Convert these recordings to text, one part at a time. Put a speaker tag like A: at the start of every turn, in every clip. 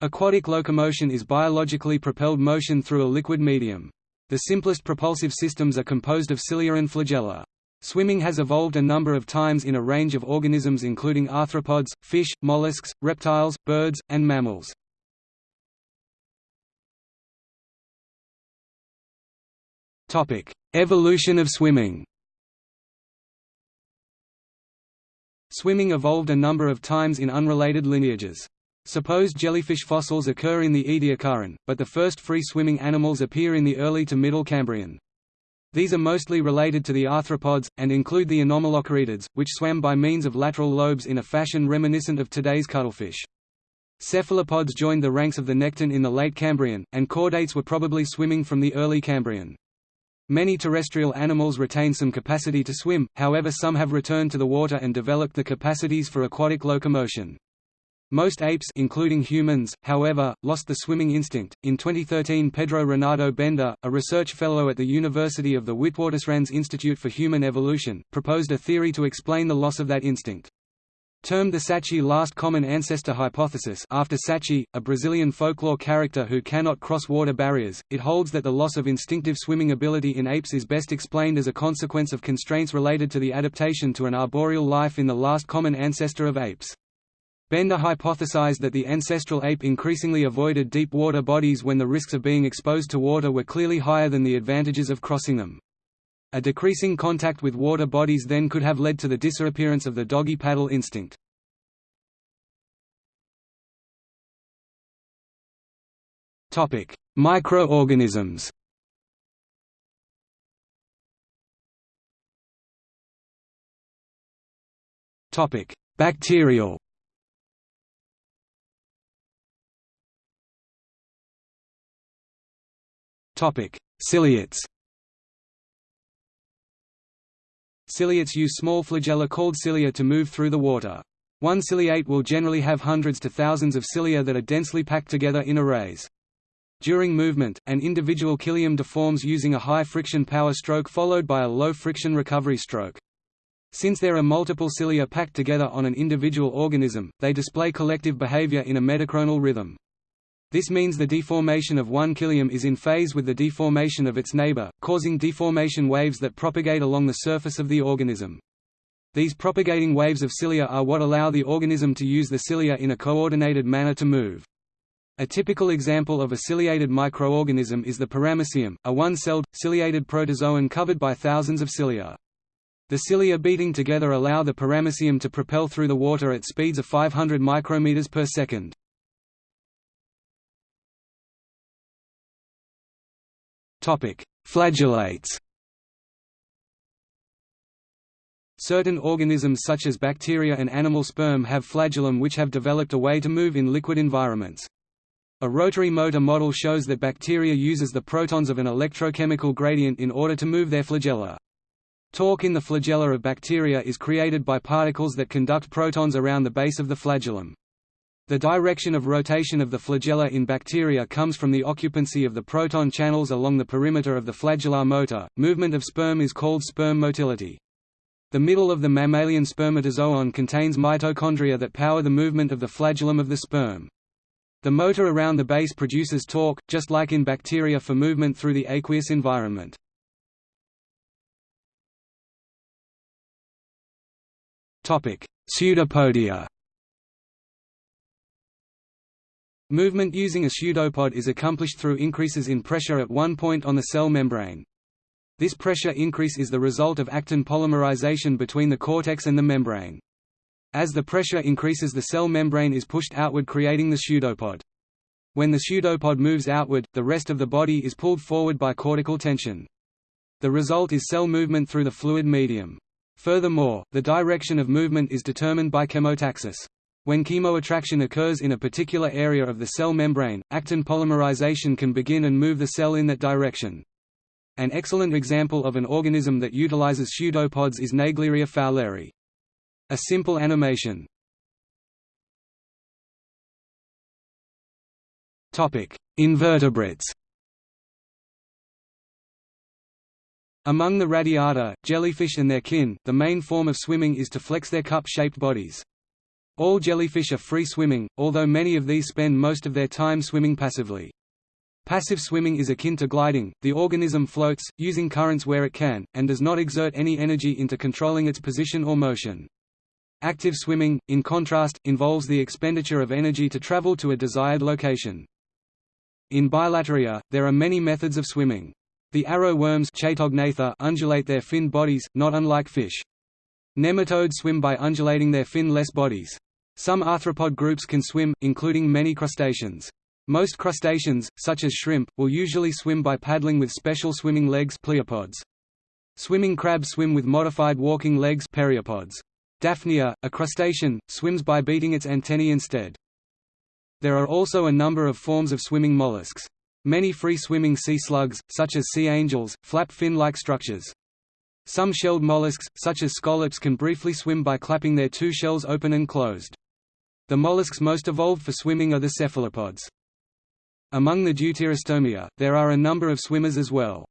A: Aquatic locomotion is biologically propelled motion through a liquid medium. The simplest propulsive systems are composed of cilia and flagella. Swimming has evolved a number of times in a range of organisms including arthropods, fish, mollusks, reptiles, birds, and mammals. Evolution of swimming Swimming evolved a number of times in unrelated lineages. Suppose jellyfish fossils occur in the Ediacaran, but the first free-swimming animals appear in the early to Middle Cambrian. These are mostly related to the arthropods, and include the anomalocaridids, which swam by means of lateral lobes in a fashion reminiscent of today's cuttlefish. Cephalopods joined the ranks of the nekton in the late Cambrian, and chordates were probably swimming from the early Cambrian. Many terrestrial animals retain some capacity to swim, however some have returned to the water and developed the capacities for aquatic locomotion. Most apes including humans, however, lost the swimming instinct. In 2013 Pedro Renato Bender, a research fellow at the University of the Witwatersrand's Institute for Human Evolution, proposed a theory to explain the loss of that instinct. Termed the Saci last common ancestor hypothesis after Saci, a Brazilian folklore character who cannot cross water barriers, it holds that the loss of instinctive swimming ability in apes is best explained as a consequence of constraints related to the adaptation to an arboreal life in the last common ancestor of apes. Bender hypothesized that the ancestral ape increasingly avoided deep water bodies when the risks of being exposed to water were clearly higher than the advantages of crossing them. A decreasing contact with water bodies then could have led to the disappearance of the doggy paddle instinct. Microorganisms Bacterial Ciliates Ciliates use small flagella called cilia to move through the water. One ciliate will generally have hundreds to thousands of cilia that are densely packed together in arrays. During movement, an individual cilium deforms using a high friction power stroke followed by a low friction recovery stroke. Since there are multiple cilia packed together on an individual organism, they display collective behavior in a metachronal rhythm. This means the deformation of one cilium is in phase with the deformation of its neighbor, causing deformation waves that propagate along the surface of the organism. These propagating waves of cilia are what allow the organism to use the cilia in a coordinated manner to move. A typical example of a ciliated microorganism is the paramecium, a one-celled, ciliated protozoan covered by thousands of cilia. The cilia beating together allow the paramecium to propel through the water at speeds of 500 micrometers per second. Flagellates Certain organisms such as bacteria and animal sperm have flagellum which have developed a way to move in liquid environments. A rotary motor model shows that bacteria uses the protons of an electrochemical gradient in order to move their flagella. Torque in the flagella of bacteria is created by particles that conduct protons around the base of the flagellum. The direction of rotation of the flagella in bacteria comes from the occupancy of the proton channels along the perimeter of the flagellar motor. Movement of sperm is called sperm motility. The middle of the mammalian spermatozoon contains mitochondria that power the movement of the flagellum of the sperm. The motor around the base produces torque, just like in bacteria for movement through the aqueous environment. Pseudopodia Movement using a pseudopod is accomplished through increases in pressure at one point on the cell membrane. This pressure increase is the result of actin polymerization between the cortex and the membrane. As the pressure increases the cell membrane is pushed outward creating the pseudopod. When the pseudopod moves outward, the rest of the body is pulled forward by cortical tension. The result is cell movement through the fluid medium. Furthermore, the direction of movement is determined by chemotaxis. When chemoattraction occurs in a particular area of the cell membrane, actin polymerization can begin and move the cell in that direction. An excellent example of an organism that utilizes pseudopods is Naegleria fowleri. A simple animation. Invertebrates Among the radiata, jellyfish and their kin, the main form of swimming is to flex their cup-shaped bodies. All jellyfish are free swimming, although many of these spend most of their time swimming passively. Passive swimming is akin to gliding, the organism floats, using currents where it can, and does not exert any energy into controlling its position or motion. Active swimming, in contrast, involves the expenditure of energy to travel to a desired location. In Bilateria, there are many methods of swimming. The arrow worms undulate their finned bodies, not unlike fish. Nematodes swim by undulating their fin-less bodies. Some arthropod groups can swim, including many crustaceans. Most crustaceans, such as shrimp, will usually swim by paddling with special swimming legs pleopods. Swimming crabs swim with modified walking legs pereiopods. Daphnia, a crustacean, swims by beating its antennae instead. There are also a number of forms of swimming mollusks. Many free-swimming sea slugs, such as sea angels, flap fin-like structures. Some shelled mollusks, such as scallops can briefly swim by clapping their two shells open and closed. The mollusks most evolved for swimming are the cephalopods. Among the Deuterostomia, there are a number of swimmers as well.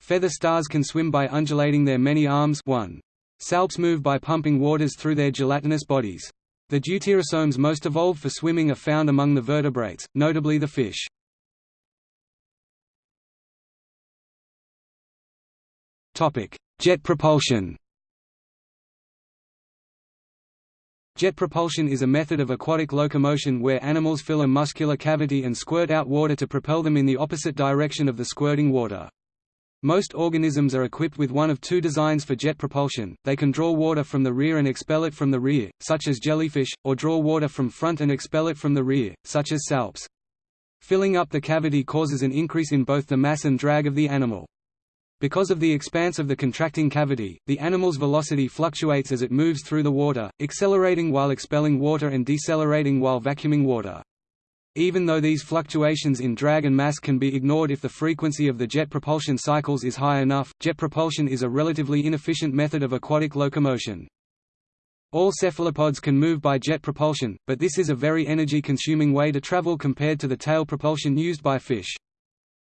A: Feather stars can swim by undulating their many arms 1. Salps move by pumping waters through their gelatinous bodies. The deuterostomes most evolved for swimming are found among the vertebrates, notably the fish. Jet propulsion Jet propulsion is a method of aquatic locomotion where animals fill a muscular cavity and squirt out water to propel them in the opposite direction of the squirting water. Most organisms are equipped with one of two designs for jet propulsion, they can draw water from the rear and expel it from the rear, such as jellyfish, or draw water from front and expel it from the rear, such as salps. Filling up the cavity causes an increase in both the mass and drag of the animal. Because of the expanse of the contracting cavity, the animal's velocity fluctuates as it moves through the water, accelerating while expelling water and decelerating while vacuuming water. Even though these fluctuations in drag and mass can be ignored if the frequency of the jet propulsion cycles is high enough, jet propulsion is a relatively inefficient method of aquatic locomotion. All cephalopods can move by jet propulsion, but this is a very energy-consuming way to travel compared to the tail propulsion used by fish.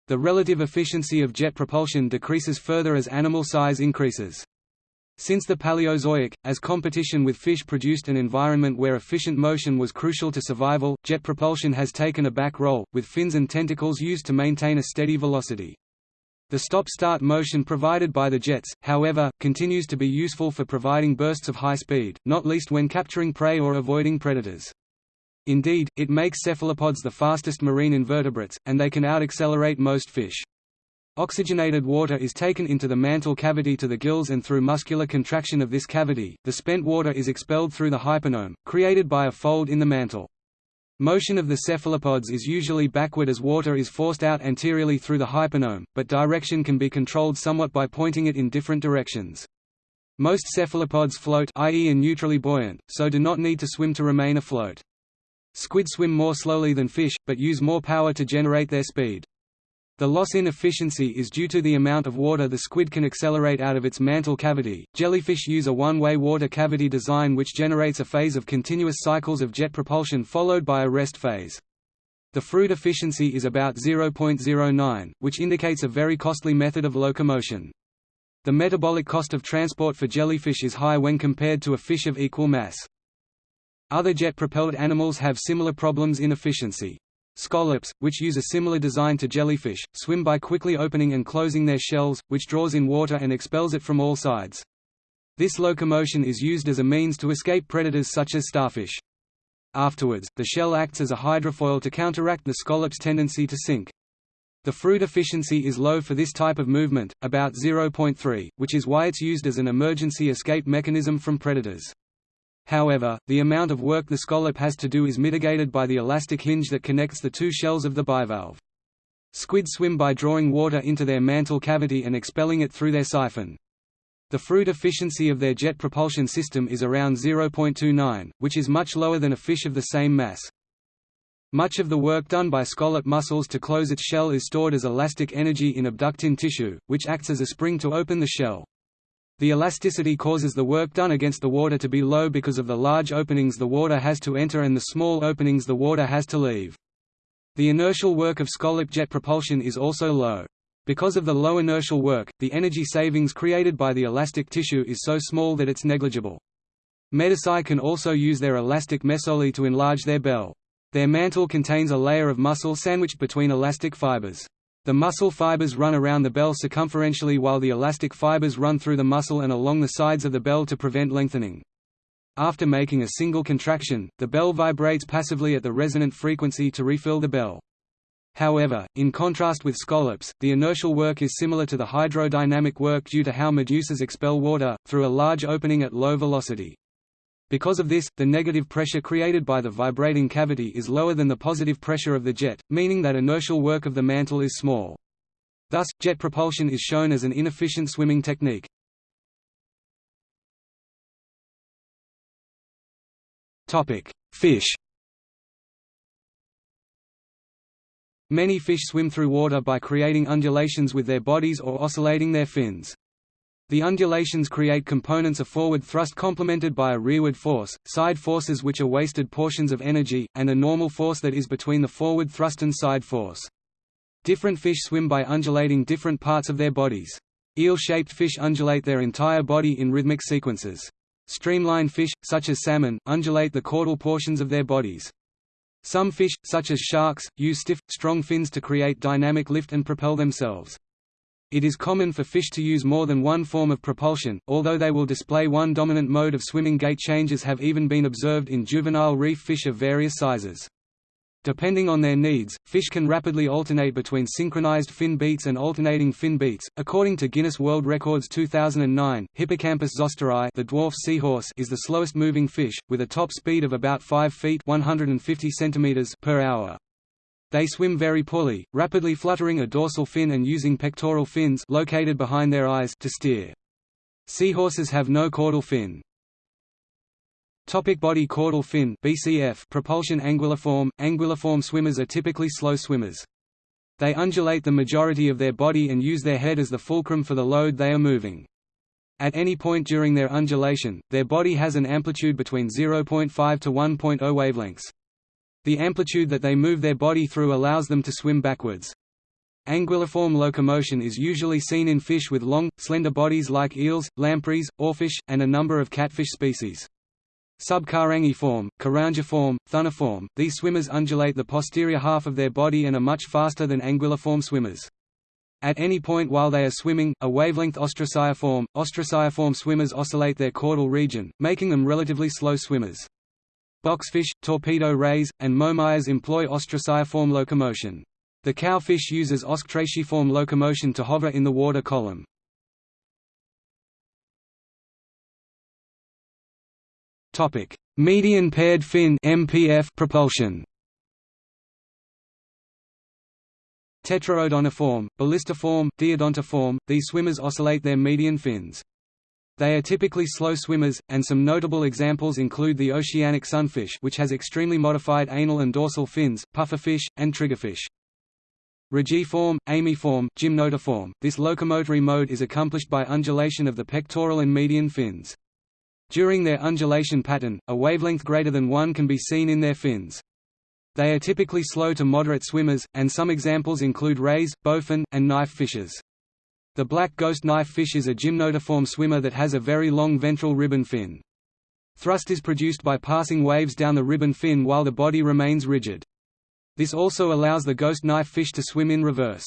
A: The relative efficiency of jet propulsion decreases further as animal size increases. Since the Paleozoic, as competition with fish produced an environment where efficient motion was crucial to survival, jet propulsion has taken a back role, with fins and tentacles used to maintain a steady velocity. The stop-start motion provided by the jets, however, continues to be useful for providing bursts of high speed, not least when capturing prey or avoiding predators. Indeed, it makes cephalopods the fastest marine invertebrates, and they can out-accelerate most fish. Oxygenated water is taken into the mantle cavity to the gills and through muscular contraction of this cavity, the spent water is expelled through the hyponome, created by a fold in the mantle. Motion of the cephalopods is usually backward as water is forced out anteriorly through the hyponome, but direction can be controlled somewhat by pointing it in different directions. Most cephalopods float i.e. are neutrally buoyant, so do not need to swim to remain afloat. Squid swim more slowly than fish, but use more power to generate their speed. The loss in efficiency is due to the amount of water the squid can accelerate out of its mantle cavity. Jellyfish use a one-way water cavity design which generates a phase of continuous cycles of jet propulsion followed by a rest phase. The Froude efficiency is about 0.09, which indicates a very costly method of locomotion. The metabolic cost of transport for jellyfish is high when compared to a fish of equal mass. Other jet-propelled animals have similar problems in efficiency. Scallops, which use a similar design to jellyfish, swim by quickly opening and closing their shells, which draws in water and expels it from all sides. This locomotion is used as a means to escape predators such as starfish. Afterwards, the shell acts as a hydrofoil to counteract the scallop's tendency to sink. The Froude efficiency is low for this type of movement, about 0.3, which is why it's used as an emergency escape mechanism from predators. However, the amount of work the scallop has to do is mitigated by the elastic hinge that connects the two shells of the bivalve. Squid swim by drawing water into their mantle cavity and expelling it through their siphon. The Froude efficiency of their jet propulsion system is around 0.29, which is much lower than a fish of the same mass. Much of the work done by scallop muscles to close its shell is stored as elastic energy in abductin tissue, which acts as a spring to open the shell. The elasticity causes the work done against the water to be low because of the large openings the water has to enter and the small openings the water has to leave. The inertial work of scallop jet propulsion is also low. Because of the low inertial work, the energy savings created by the elastic tissue is so small that it's negligible. Medusae can also use their elastic mesoglea to enlarge their bell. Their mantle contains a layer of muscle sandwiched between elastic fibers. The muscle fibers run around the bell circumferentially while the elastic fibers run through the muscle and along the sides of the bell to prevent lengthening. After making a single contraction, the bell vibrates passively at the resonant frequency to refill the bell. However, in contrast with scallops, the inertial work is similar to the hydrodynamic work due to how medusas expel water, through a large opening at low velocity. Because of this, the negative pressure created by the vibrating cavity is lower than the positive pressure of the jet, meaning that inertial work of the mantle is small. Thus, jet propulsion is shown as an inefficient swimming technique. Fish Many fish swim through water by creating undulations with their bodies or oscillating their fins. The undulations create components of forward thrust complemented by a rearward force, side forces which are wasted portions of energy, and a normal force that is between the forward thrust and side force. Different fish swim by undulating different parts of their bodies. Eel-shaped fish undulate their entire body in rhythmic sequences. Streamline fish, such as salmon, undulate the caudal portions of their bodies. Some fish, such as sharks, use stiff, strong fins to create dynamic lift and propel themselves. It is common for fish to use more than one form of propulsion, although they will display one dominant mode of swimming gait changes have even been observed in juvenile reef fish of various sizes. Depending on their needs, fish can rapidly alternate between synchronized fin beats and alternating fin beats. According to Guinness World Records 2009, Hippocampus zosteri, the dwarf seahorse, is the slowest moving fish with a top speed of about 5 feet (150 centimeters) per hour. They swim very poorly, rapidly fluttering a dorsal fin and using pectoral fins located behind their eyes to steer. Seahorses have no caudal fin. Topic body caudal fin BCF propulsion anguilliform anguilliform swimmers are typically slow swimmers. They undulate the majority of their body and use their head as the fulcrum for the load they are moving. At any point during their undulation, their body has an amplitude between 0.5 to 1.0 wavelengths. The amplitude that they move their body through allows them to swim backwards. Anguilliform locomotion is usually seen in fish with long, slender bodies like eels, lampreys, oarfish, and a number of catfish species. Subcarangiform, carangiform, thunniform, these swimmers undulate the posterior half of their body and are much faster than anguilliform swimmers. At any point while they are swimming, a wavelength ostraciiform, ostraciiform swimmers oscillate their caudal region, making them relatively slow swimmers. Boxfish, torpedo rays, and momias employ ostraciiform locomotion. The cowfish uses ostraciiform locomotion to hover in the water column. Topic: Median paired fin (MPF) propulsion. Tetraodontiform, ballistiform, diodontiform, these swimmers oscillate their median fins. They are typically slow swimmers, and some notable examples include the oceanic sunfish which has extremely modified anal and dorsal fins, pufferfish, and triggerfish. Rajiform, amiiform, gymnotiform, this locomotory mode is accomplished by undulation of the pectoral and median fins. During their undulation pattern, a wavelength greater than 1 can be seen in their fins. They are typically slow to moderate swimmers, and some examples include rays, bowfin, and knife fishes. The black ghost knife fish is a gymnotiform swimmer that has a very long ventral ribbon fin. Thrust is produced by passing waves down the ribbon fin while the body remains rigid. This also allows the ghost knife fish to swim in reverse.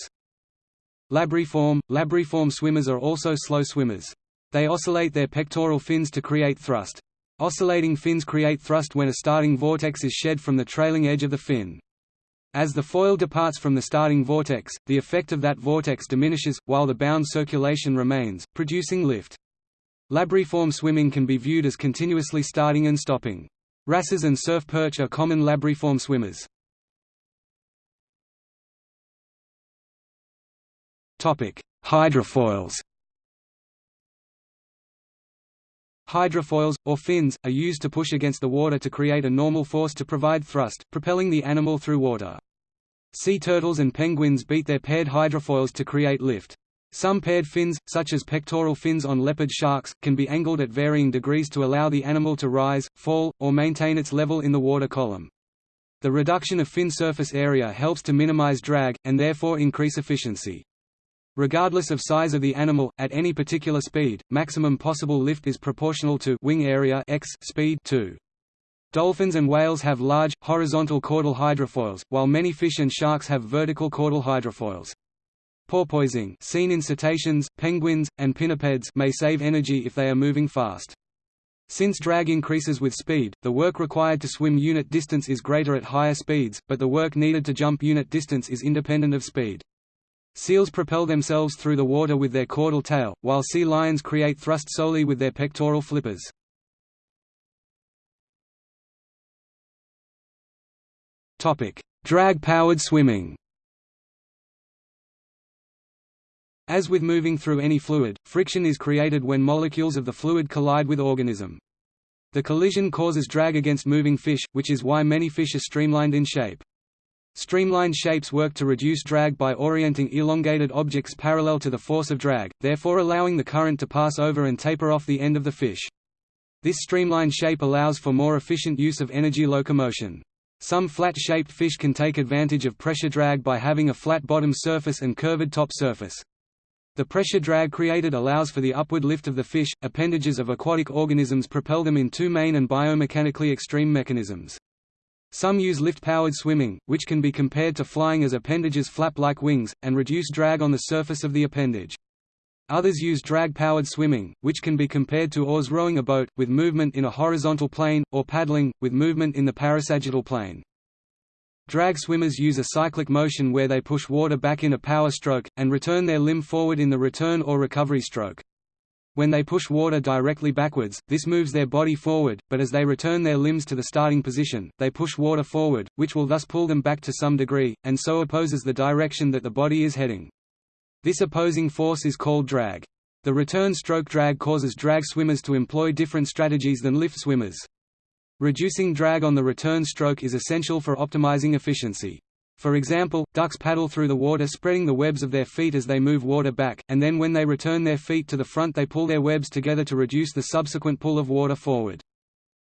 A: Labriform – Labriform swimmers are also slow swimmers. They oscillate their pectoral fins to create thrust. Oscillating fins create thrust when a starting vortex is shed from the trailing edge of the fin. As the foil departs from the starting vortex, the effect of that vortex diminishes, while the bound circulation remains, producing lift. Labriform swimming can be viewed as continuously starting and stopping. Wrasses and surf perch are common labriform swimmers. Hydrofoils Hydrofoils, or fins, are used to push against the water to create a normal force to provide thrust, propelling the animal through water. Sea turtles and penguins beat their paired hydrofoils to create lift. Some paired fins, such as pectoral fins on leopard sharks, can be angled at varying degrees to allow the animal to rise, fall, or maintain its level in the water column. The reduction of fin surface area helps to minimize drag, and therefore increase efficiency. Regardless of size of the animal, at any particular speed, maximum possible lift is proportional to wing area x speed 2. Dolphins and whales have large, horizontal caudal hydrofoils, while many fish and sharks have vertical caudal hydrofoils. Porpoising seen in cetaceans, penguins, and pinnipeds may save energy if they are moving fast. Since drag increases with speed, the work required to swim unit distance is greater at higher speeds, but the work needed to jump unit distance is independent of speed. Seals propel themselves through the water with their caudal tail, while sea lions create thrust solely with their pectoral flippers. Drag-powered swimming As with moving through any fluid, friction is created when molecules of the fluid collide with organism. The collision causes drag against moving fish, which is why many fish are streamlined in shape. Streamlined shapes work to reduce drag by orienting elongated objects parallel to the force of drag, therefore allowing the current to pass over and taper off the end of the fish. This streamlined shape allows for more efficient use of energy locomotion. Some flat-shaped fish can take advantage of pressure drag by having a flat bottom surface and curved top surface. The pressure drag created allows for the upward lift of the fish. Appendages of aquatic organisms propel them in two main and biomechanically extreme mechanisms. Some use lift-powered swimming, which can be compared to flying as appendages flap like wings, and reduce drag on the surface of the appendage. Others use drag-powered swimming, which can be compared to oars rowing a boat, with movement in a horizontal plane, or paddling, with movement in the parasagittal plane. Drag swimmers use a cyclic motion where they push water back in a power stroke, and return their limb forward in the return or recovery stroke. When they push water directly backwards, this moves their body forward, but as they return their limbs to the starting position, they push water forward, which will thus pull them back to some degree, and so opposes the direction that the body is heading. This opposing force is called drag. The return stroke drag causes drag swimmers to employ different strategies than lift swimmers. Reducing drag on the return stroke is essential for optimizing efficiency. For example, ducks paddle through the water spreading the webs of their feet as they move water back, and then when they return their feet to the front they pull their webs together to reduce the subsequent pull of water forward.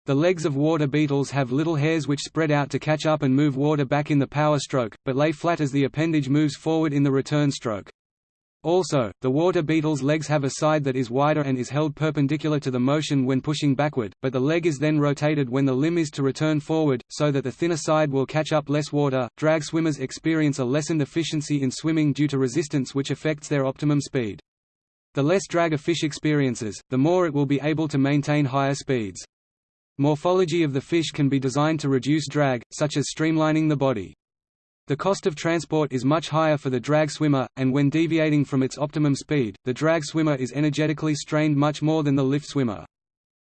A: The legs of water beetles have little hairs which spread out to catch up and move water back in the power stroke, but lay flat as the appendage moves forward in the return stroke. Also, the water beetle's legs have a side that is wider and is held perpendicular to the motion when pushing backward, but the leg is then rotated when the limb is to return forward, so that the thinner side will catch up less water. Drag swimmers experience a lessened efficiency in swimming due to resistance which affects their optimum speed. The less drag a fish experiences, the more it will be able to maintain higher speeds. Morphology of the fish can be designed to reduce drag, such as streamlining the body. The cost of transport is much higher for the drag swimmer, and when deviating from its optimum speed, the drag swimmer is energetically strained much more than the lift swimmer.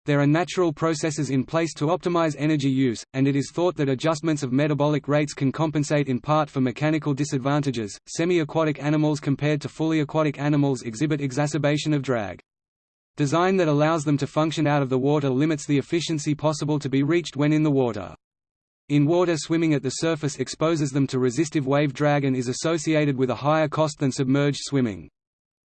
A: There are natural processes in place to optimize energy use, and it is thought that adjustments of metabolic rates can compensate in part for mechanical disadvantages. Semi aquatic animals compared to fully aquatic animals exhibit exacerbation of drag. Design that allows them to function out of the water limits the efficiency possible to be reached when in the water. In water swimming at the surface exposes them to resistive wave drag and is associated with a higher cost than submerged swimming.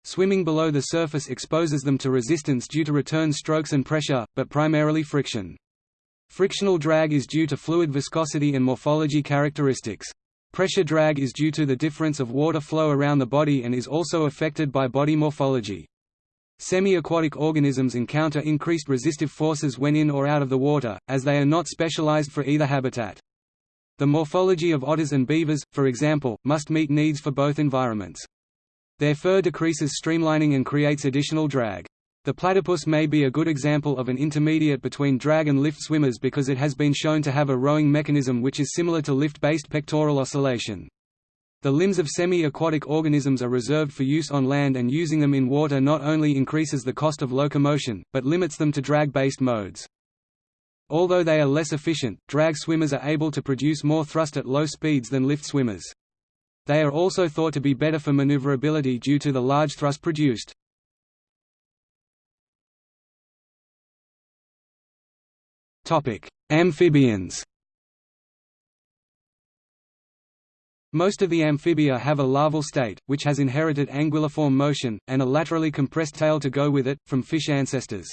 A: Swimming below the surface exposes them to resistance due to return strokes and pressure, but primarily friction. Frictional drag is due to fluid viscosity and morphology characteristics. Pressure drag is due to the difference of water flow around the body and is also affected by body morphology. Semi-aquatic organisms encounter increased resistive forces when in or out of the water, as they are not specialized for either habitat. The morphology of otters and beavers, for example, must meet needs for both environments. Their fur decreases streamlining and creates additional drag. The platypus may be a good example of an intermediate between drag and lift swimmers because it has been shown to have a rowing mechanism which is similar to lift-based pectoral oscillation. The limbs of semi-aquatic organisms are reserved for use on land and using them in water not only increases the cost of locomotion, but limits them to drag-based modes. Although they are less efficient, drag swimmers are able to produce more thrust at low speeds than lift swimmers. They are also thought to be better for maneuverability due to the large thrust produced. Amphibians Most of the amphibia have a larval state, which has inherited anguilliform motion, and a laterally compressed tail to go with it, from fish ancestors.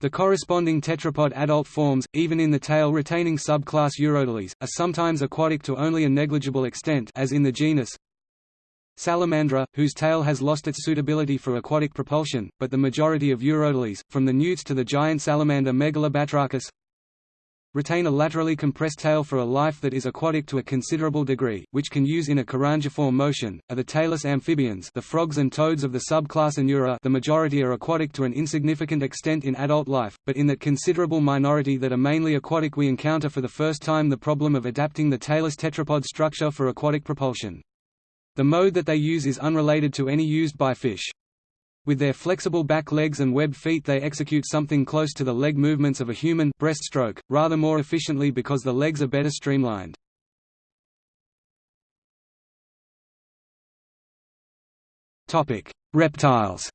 A: The corresponding tetrapod adult forms, even in the tail retaining subclass Urodales, are sometimes aquatic to only a negligible extent as in the genus Salamandra, whose tail has lost its suitability for aquatic propulsion, but the majority of urodeles, from the newts to the giant salamander Megalobatrachus, retain a laterally compressed tail for a life that is aquatic to a considerable degree, which can use in a carangiform motion, are the tailless amphibians the frogs and toads of the subclass Anura the majority are aquatic to an insignificant extent in adult life, but in that considerable minority that are mainly aquatic we encounter for the first time the problem of adapting the tailless tetrapod structure for aquatic propulsion. The mode that they use is unrelated to any used by fish. With their flexible back legs and webbed feet they execute something close to the leg movements of a human breaststroke, rather more efficiently because the legs are better streamlined. Reptiles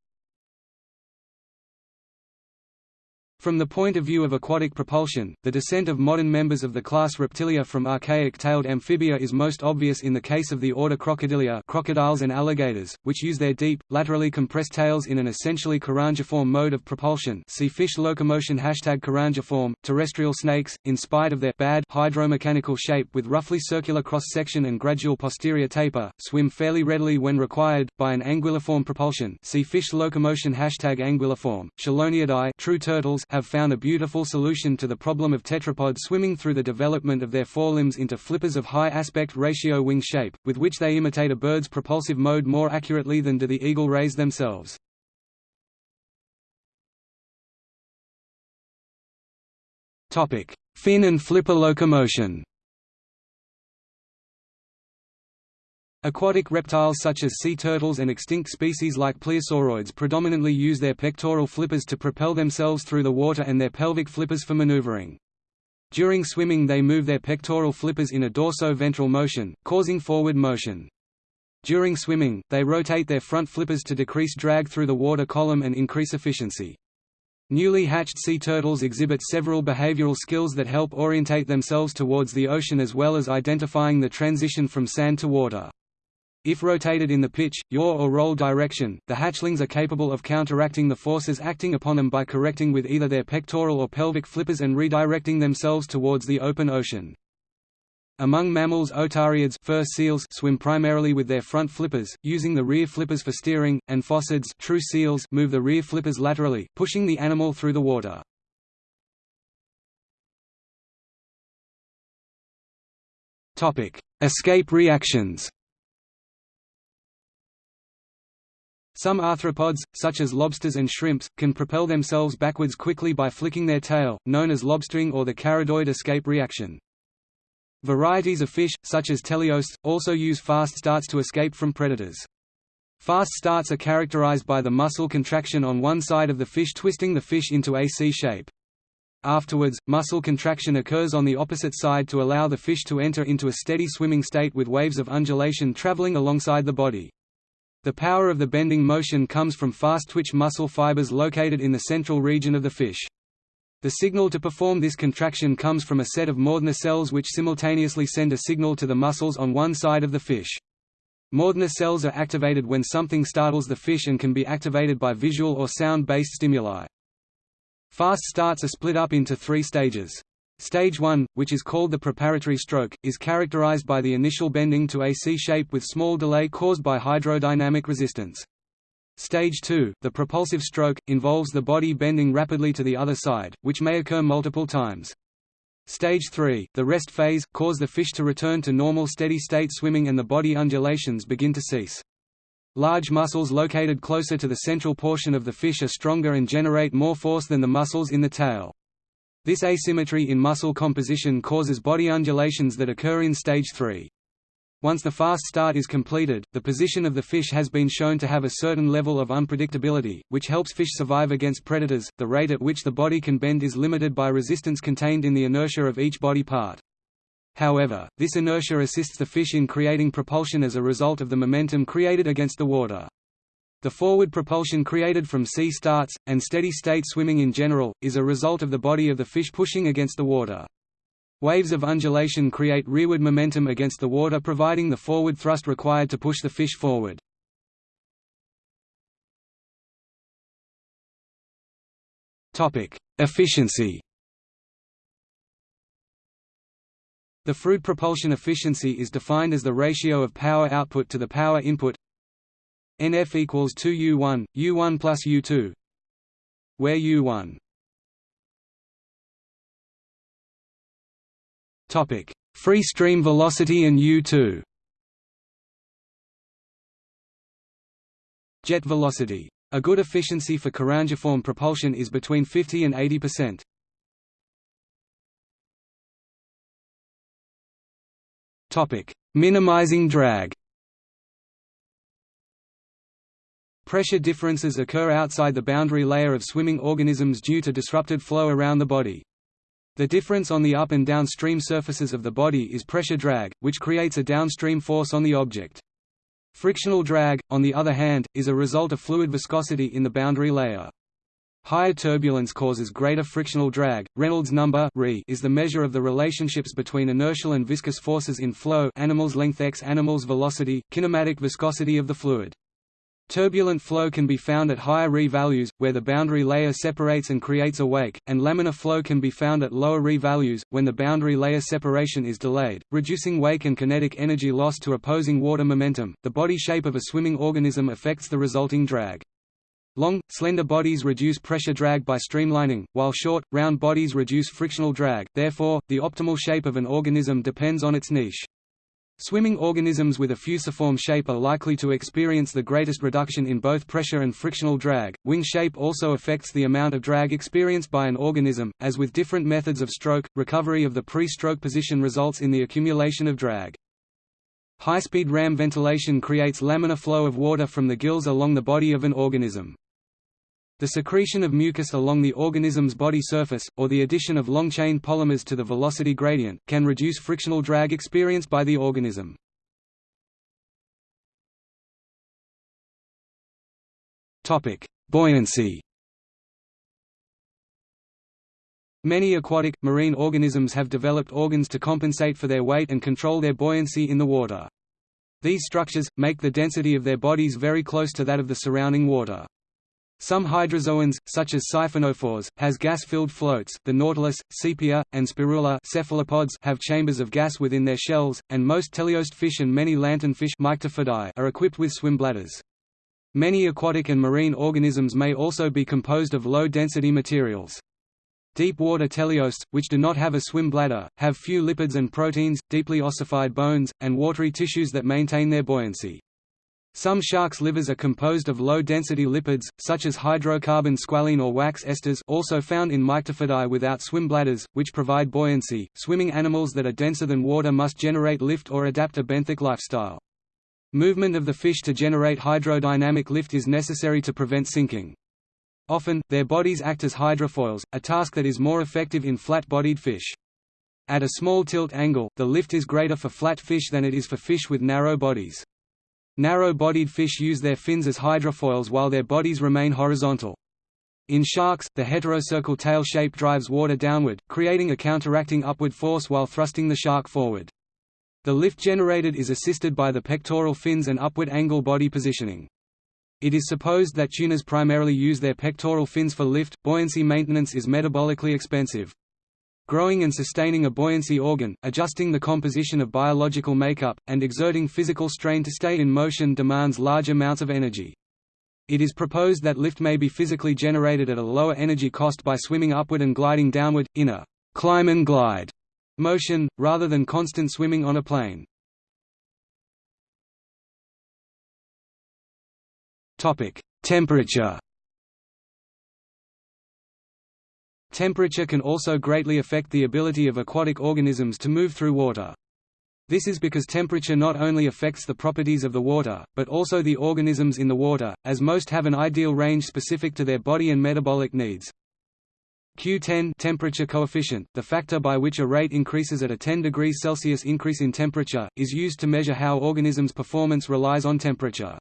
A: From the point of view of aquatic propulsion, the descent of modern members of the class Reptilia from archaic tailed amphibia is most obvious in the case of the order Crocodilia crocodiles and alligators, which use their deep, laterally compressed tails in an essentially carangiform mode of propulsion see fish locomotion hashtag carangiform. Terrestrial snakes, in spite of their bad hydromechanical shape with roughly circular cross-section and gradual posterior taper, swim fairly readily when required, by an anguilliform propulsion see fish locomotion hashtag anguilliform. Cheloniidae true turtles have found a beautiful solution to the problem of tetrapods swimming through the development of their forelimbs into flippers of high aspect ratio wing shape, with which they imitate a bird's propulsive mode more accurately than do the eagle rays themselves. Fin and flipper locomotion Aquatic reptiles such as sea turtles and extinct species like plesiosaurids predominantly use their pectoral flippers to propel themselves through the water and their pelvic flippers for maneuvering. During swimming they move their pectoral flippers in a dorso-ventral motion, causing forward motion. During swimming, they rotate their front flippers to decrease drag through the water column and increase efficiency. Newly hatched sea turtles exhibit several behavioral skills that help orientate themselves towards the ocean as well as identifying the transition from sand to water. If rotated in the pitch, yaw or roll direction, the hatchlings are capable of counteracting the forces acting upon them by correcting with either their pectoral or pelvic flippers and redirecting themselves towards the open ocean. Among mammals otariids fur seals swim primarily with their front flippers, using the rear flippers for steering, and phocids true seals move the rear flippers laterally, pushing the animal through the water. Escape reactions Some arthropods, such as lobsters and shrimps, can propel themselves backwards quickly by flicking their tail, known as lobstering or the caridoid escape reaction. Varieties of fish, such as teleosts, also use fast starts to escape from predators. Fast starts are characterized by the muscle contraction on one side of the fish twisting the fish into a C shape. Afterwards, muscle contraction occurs on the opposite side to allow the fish to enter into a steady swimming state with waves of undulation traveling alongside the body. The power of the bending motion comes from fast twitch muscle fibers located in the central region of the fish. The signal to perform this contraction comes from a set of Mauthner cells which simultaneously send a signal to the muscles on one side of the fish. Mauthner cells are activated when something startles the fish and can be activated by visual or sound-based stimuli. Fast starts are split up into three stages. Stage 1, which is called the preparatory stroke, is characterized by the initial bending to a C shape with small delay caused by hydrodynamic resistance. Stage 2, the propulsive stroke, involves the body bending rapidly to the other side, which may occur multiple times. Stage 3, the rest phase, cause the fish to return to normal steady-state swimming and the body undulations begin to cease. Large muscles located closer to the central portion of the fish are stronger and generate more force than the muscles in the tail. This asymmetry in muscle composition causes body undulations that occur in stage 3. Once the fast start is completed, the position of the fish has been shown to have a certain level of unpredictability, which helps fish survive against predators. The rate at which the body can bend is limited by resistance contained in the inertia of each body part. However, this inertia assists the fish in creating propulsion as a result of the momentum created against the water. The forward propulsion created from C-starts, and steady-state swimming in general, is a result of the body of the fish pushing against the water. Waves of undulation create rearward momentum against the water providing the forward thrust required to push the fish forward. Efficiency The Froude propulsion efficiency is defined as the ratio of power output to the power input NF equals 2 U1, U1 plus U2 where U1 Topic: Free stream velocity and U2. Jet velocity. A good efficiency for carangiform propulsion is between 50 and 80%. Topic: Minimizing drag. Pressure differences occur outside the boundary layer of swimming organisms due to disrupted flow around the body. The difference on the up and downstream surfaces of the body is pressure drag, which creates a downstream force on the object. Frictional drag, on the other hand, is a result of fluid viscosity in the boundary layer. Higher turbulence causes greater frictional drag. Reynolds number is the measure of the relationships between inertial and viscous forces in flow animal's length x animal's velocity, kinematic viscosity of the fluid. Turbulent flow can be found at higher Re values, where the boundary layer separates and creates a wake, and laminar flow can be found at lower Re values, when the boundary layer separation is delayed, reducing wake and kinetic energy loss to opposing water momentum. The body shape of a swimming organism affects the resulting drag. Long, slender bodies reduce pressure drag by streamlining, while short, round bodies reduce frictional drag, therefore, the optimal shape of an organism depends on its niche. Swimming organisms with a fusiform shape are likely to experience the greatest reduction in both pressure and frictional drag. Wing shape also affects the amount of drag experienced by an organism. As with different methods of stroke, recovery of the pre stroke position results in the accumulation of drag. High speed ram ventilation creates laminar flow of water from the gills along the body of an organism. The secretion of mucus along the organism's body surface, or the addition of long-chain polymers to the velocity gradient, can reduce frictional drag experienced by the organism. Buoyancy Many aquatic, marine organisms have developed organs to compensate for their weight and control their buoyancy in the water. These structures, make the density of their bodies very close to that of the surrounding water. Some hydrozoans, such as siphonophores, has gas-filled floats. The nautilus, sepia, and spirula cephalopods have chambers of gas within their shells, and most teleost fish and many lanternfish are equipped with swim bladders. Many aquatic and marine organisms may also be composed of low-density materials. Deep-water teleosts, which do not have a swim bladder, have few lipids and proteins, deeply ossified bones, and watery tissues that maintain their buoyancy. Some sharks' livers are composed of low-density lipids, such as hydrocarbon squalene or wax esters also found in Myctophidae without swim bladders, which provide buoyancy. Swimming animals that are denser than water must generate lift or adapt a benthic lifestyle. Movement of the fish to generate hydrodynamic lift is necessary to prevent sinking. Often, their bodies act as hydrofoils, a task that is more effective in flat-bodied fish. At a small tilt angle, the lift is greater for flat fish than it is for fish with narrow bodies. Narrow-bodied fish use their fins as hydrofoils while their bodies remain horizontal. In sharks, the heterocercal tail shape drives water downward, creating a counteracting upward force while thrusting the shark forward. The lift generated is assisted by the pectoral fins and upward angle body positioning. It is supposed that tunas primarily use their pectoral fins for lift. Buoyancy maintenance is metabolically expensive. Growing and sustaining a buoyancy organ, adjusting the composition of biological makeup, and exerting physical strain to stay in motion demands large amounts of energy. It is proposed that lift may be physically generated at a lower energy cost by swimming upward and gliding downward, in a climb and glide motion, rather than constant swimming on a plane. Temperature Temperature can also greatly affect the ability of aquatic organisms to move through water. This is because temperature not only affects the properties of the water, but also the organisms in the water, as most have an ideal range specific to their body and metabolic needs. Q10 temperature coefficient, the factor by which a rate increases at a 10 degrees Celsius increase in temperature, is used to measure how organisms' performance relies on temperature.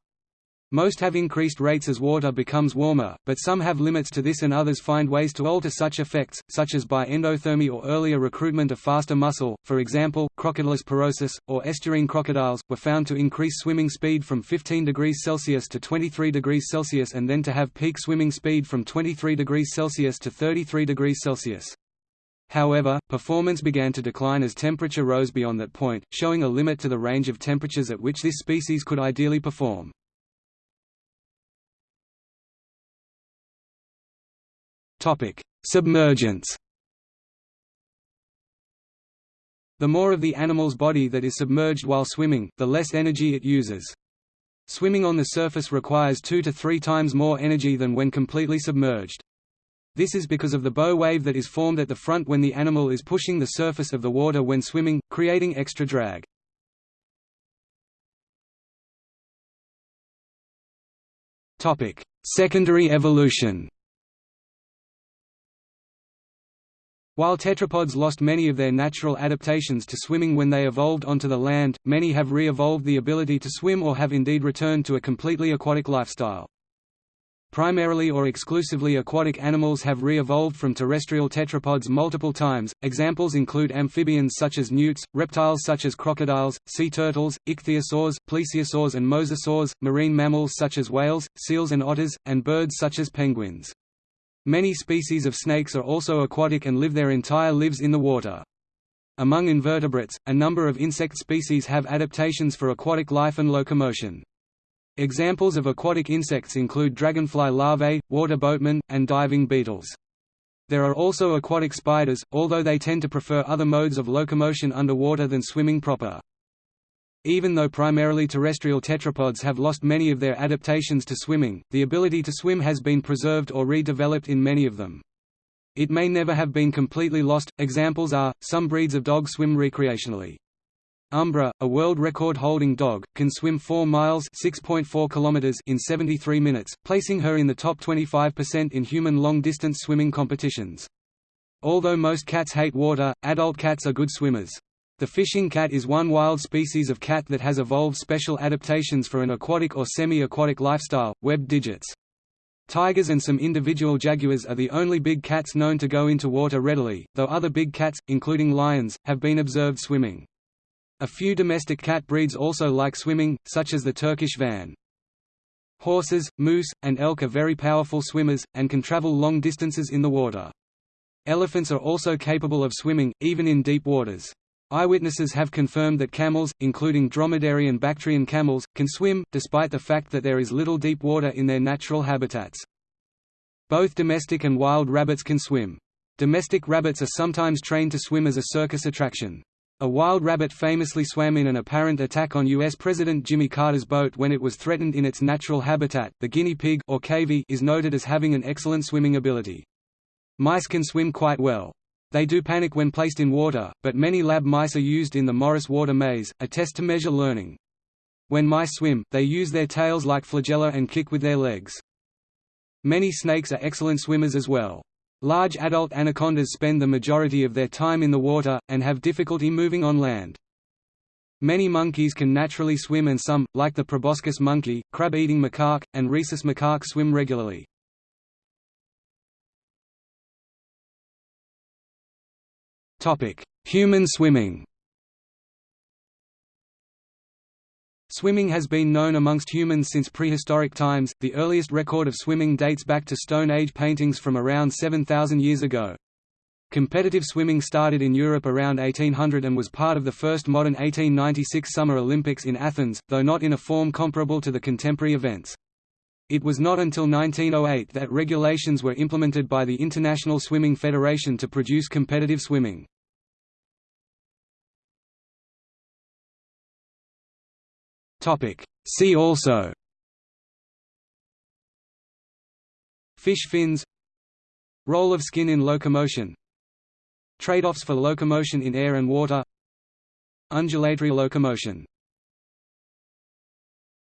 A: Most have increased rates as water becomes warmer, but some have limits to this and others find ways to alter such effects, such as by endothermy or earlier recruitment of faster muscle. For example, Crocodylus porosus, or estuarine crocodiles, were found to increase swimming speed from 15 degrees Celsius to 23 degrees Celsius and then to have peak swimming speed from 23 degrees Celsius to 33 degrees Celsius. However, performance began to decline as temperature rose beyond that point, showing a limit to the range of temperatures at which this species could ideally perform. Submergence The more of the animal's body that is submerged while swimming, the less energy it uses. Swimming on the surface requires two to three times more energy than when completely submerged. This is because of the bow wave that is formed at the front when the animal is pushing the surface of the water when swimming, creating extra drag. Secondary evolution While tetrapods lost many of their natural adaptations to swimming when they evolved onto the land, many have re-evolved the ability to swim or have indeed returned to a completely aquatic lifestyle. Primarily or exclusively aquatic animals have re-evolved from terrestrial tetrapods multiple times. Examples include amphibians such as newts, reptiles such as crocodiles, sea turtles, ichthyosaurs, plesiosaurs and mosasaurs, marine mammals such as whales, seals and otters, and birds such as penguins. Many species of snakes are also aquatic and live their entire lives in the water. Among invertebrates, a number of insect species have adaptations for aquatic life and locomotion. Examples of aquatic insects include dragonfly larvae, water boatmen, and diving beetles. There are also aquatic spiders, although they tend to prefer other modes of locomotion underwater than swimming proper. Even though primarily terrestrial tetrapods have lost many of their adaptations to swimming, the ability to swim has been preserved or redeveloped in many of them. It may never have been completely lost. Examples are some breeds of dog swim recreationally. Umbra, a world record-holding dog, can swim 4 miles (6.4 kilometers) in 73 minutes, placing her in the top 25% in human long-distance swimming competitions. Although most cats hate water, adult cats are good swimmers. The fishing cat is one wild species of cat that has evolved special adaptations for an aquatic or semi-aquatic lifestyle, webbed digits. Tigers and some individual jaguars are the only big cats known to go into water readily, though other big cats, including lions, have been observed swimming. A few domestic cat breeds also like swimming, such as the Turkish van. Horses, moose, and elk are very powerful swimmers, and can travel long distances in the water. Elephants are also capable of swimming, even in deep waters. Eyewitnesses have confirmed that camels, including dromedary and Bactrian camels, can swim, despite the fact that there is little deep water in their natural habitats. Both domestic and wild rabbits can swim. Domestic rabbits are sometimes trained to swim as a circus attraction. A wild rabbit famously swam in an apparent attack on U.S. President Jimmy Carter's boat when it was threatened in its natural habitat. The guinea pig or cavy is noted as having an excellent swimming ability. Mice can swim quite well. They do panic when placed in water, but many lab mice are used in the Morris water maze, a test to measure learning. When mice swim, they use their tails like flagella and kick with their legs. Many snakes are excellent swimmers as well. Large adult anacondas spend the majority of their time in the water, and have difficulty moving on land. Many monkeys can naturally swim and some, like the proboscis monkey, crab-eating macaque, and rhesus macaque swim regularly. Human swimming Swimming has been known amongst humans since prehistoric times, the earliest record of swimming dates back to Stone Age paintings from around 7,000 years ago. Competitive swimming started in Europe around 1800 and was part of the first modern 1896 Summer Olympics in Athens, though not in a form comparable to the contemporary events. It was not until 1908 that regulations were implemented by the International Swimming Federation to produce competitive swimming. See also. Fish fins. Role of skin in locomotion. Trade-offs for locomotion in air and water. Undulatory locomotion